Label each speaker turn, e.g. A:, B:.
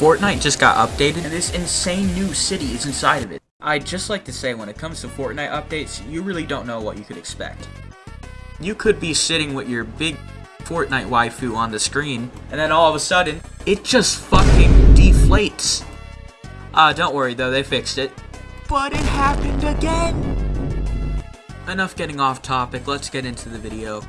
A: Fortnite just got updated, and this insane new city is inside of it. I'd just like to say, when it comes to Fortnite updates, you really don't know what you could expect. You could be sitting with your big Fortnite waifu on the screen, and then all of a sudden, it just fucking deflates. Uh, don't worry though, they fixed it. But it happened again! Enough getting off topic, let's get into the video.